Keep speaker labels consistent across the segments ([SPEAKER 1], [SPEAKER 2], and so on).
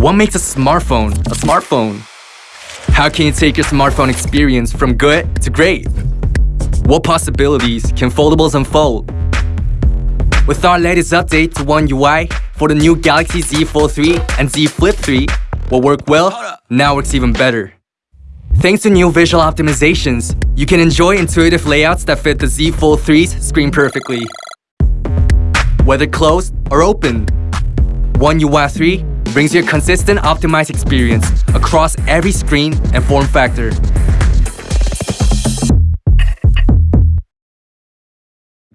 [SPEAKER 1] What makes a smartphone a smartphone? How can you take your smartphone experience from good to great? What possibilities can foldables unfold? With our latest update to One UI for the new Galaxy Z Fold 3 and Z Flip 3, what worked well now works even better. Thanks to new visual optimizations, you can enjoy intuitive layouts that fit the Z Fold 3's screen perfectly. Whether closed or open, One UI 3 brings you a consistent optimized experience across every screen and form factor.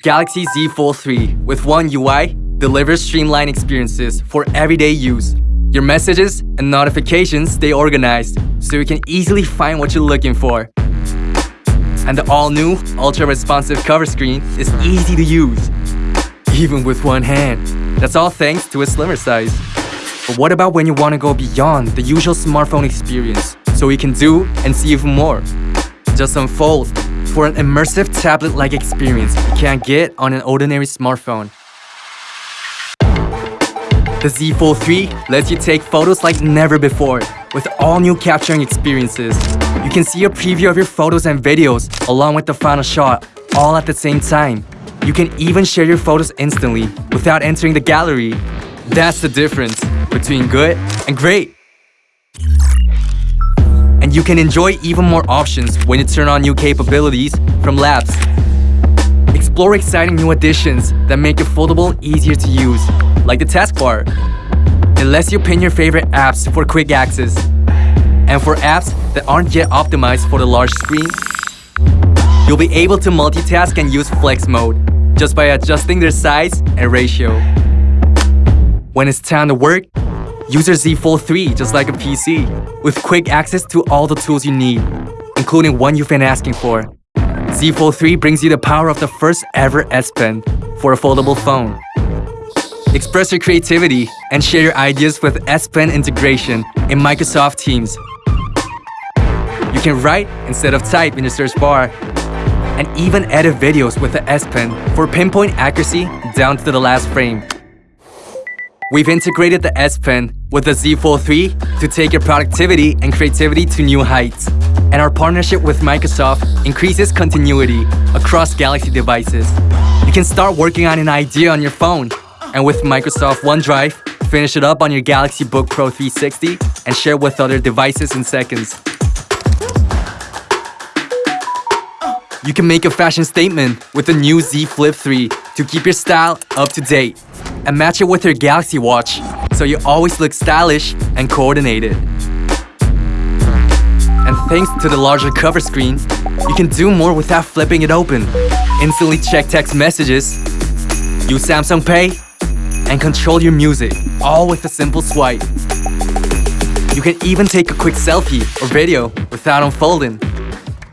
[SPEAKER 1] Galaxy Z Fold 3 with One UI delivers streamlined experiences for everyday use. Your messages and notifications stay organized so you can easily find what you're looking for. And the all-new, ultra-responsive cover screen is easy to use, even with one hand. That's all thanks to its slimmer size. But what about when you want to go beyond the usual smartphone experience so you can do and see even more? Just unfold for an immersive tablet-like experience you can't get on an ordinary smartphone. The Z Fold 3 lets you take photos like never before with all new capturing experiences. You can see a preview of your photos and videos along with the final shot all at the same time. You can even share your photos instantly without entering the gallery. That's the difference between good and great. And you can enjoy even more options when you turn on new capabilities from Labs. Explore exciting new additions that make your foldable easier to use, like the taskbar. It lets you pin your favorite apps for quick access. And for apps that aren't yet optimized for the large screen, you'll be able to multitask and use flex mode just by adjusting their size and ratio. When it's time to work, use your Z Fold 3 just like a PC, with quick access to all the tools you need, including one you've been asking for. Z Fold 3 brings you the power of the first ever S Pen for a foldable phone. Express your creativity and share your ideas with S Pen integration in Microsoft Teams. You can write instead of type in your search bar and even edit videos with the S Pen for pinpoint accuracy down to the last frame. We've integrated the S Pen with the Z Fold 3 to take your productivity and creativity to new heights. And our partnership with Microsoft increases continuity across Galaxy devices. You can start working on an idea on your phone, and with Microsoft OneDrive, finish it up on your Galaxy Book Pro 360 and share with other devices in seconds. You can make a fashion statement with the new Z Flip 3 to keep your style up to date and match it with your Galaxy Watch so you always look stylish and coordinated. And thanks to the larger cover screen, you can do more without flipping it open. Instantly check text messages, use Samsung Pay, and control your music, all with a simple swipe. You can even take a quick selfie or video without unfolding.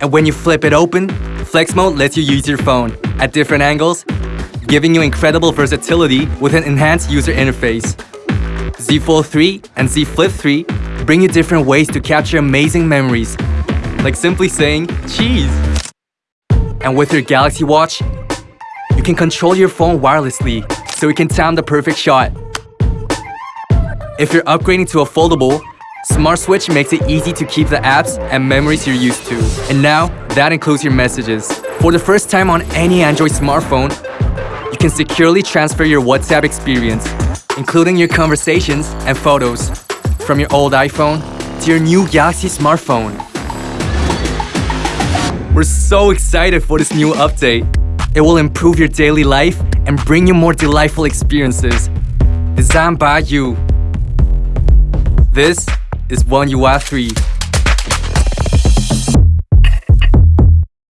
[SPEAKER 1] And when you flip it open, Flex Mode lets you use your phone at different angles giving you incredible versatility with an enhanced user interface. Z Fold 3 and Z Flip 3 bring you different ways to capture amazing memories, like simply saying, cheese. And with your Galaxy Watch, you can control your phone wirelessly so you can time the perfect shot. If you're upgrading to a foldable, Smart Switch makes it easy to keep the apps and memories you're used to. And now, that includes your messages. For the first time on any Android smartphone, can securely transfer your WhatsApp experience, including your conversations and photos, from your old iPhone to your new Galaxy smartphone. We're so excited for this new update. It will improve your daily life and bring you more delightful experiences. Designed by you. This is One UI 3.